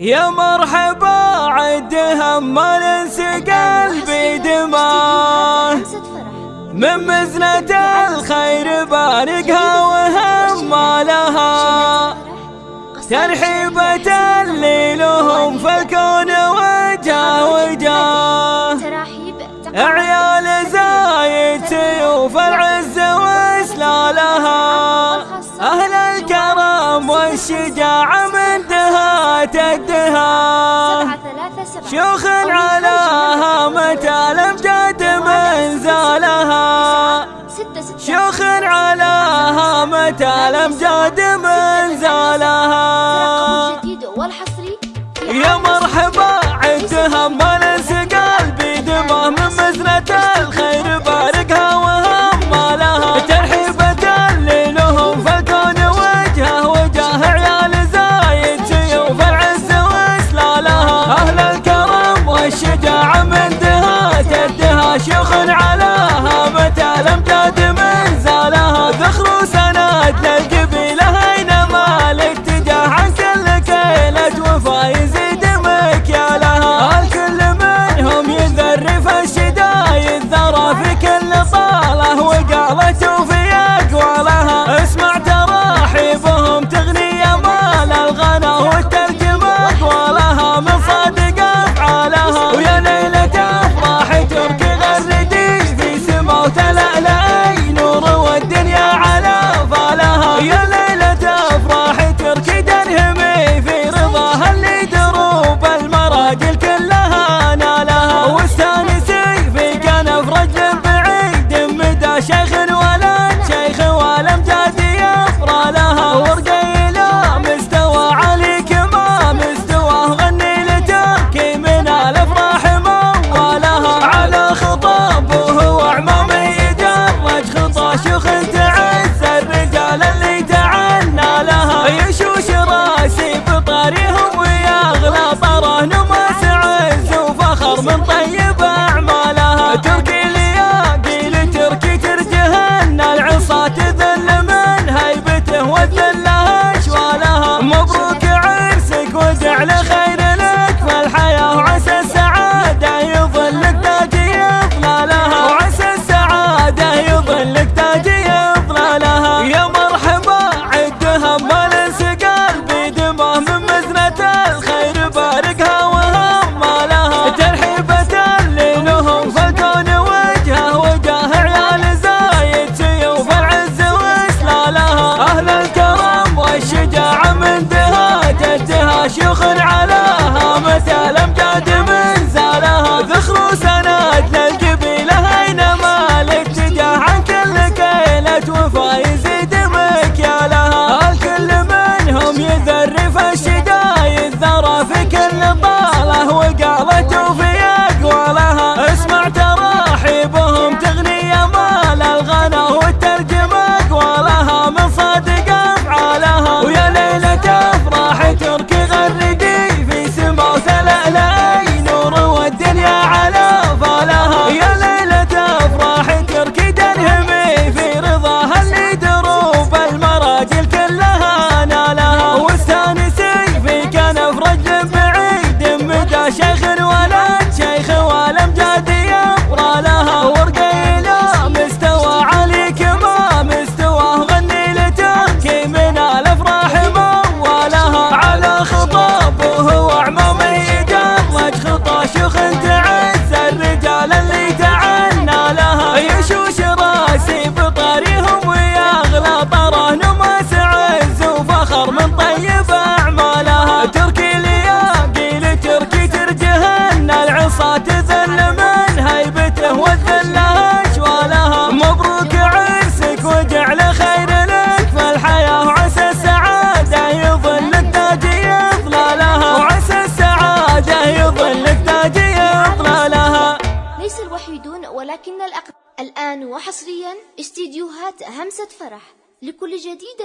يا مرحبا عدها ما ننسى قلبي دماه من مزنة الخير بارقها وهم لها. ترحيبة اللي لهم فالكون وجه وجه عيال زايد سيوف العز واسلالها. أهل الكرم والشجاعة تدها شيوخ على هامة الأمجاد من زالها شيوخ على هامة الأمجاد من زالها يا مرحبا عندها ما شيوخ العالم. الوحيدون ولكن الأقل الآن وحصريا استديوهات همسة فرح. لكل جديد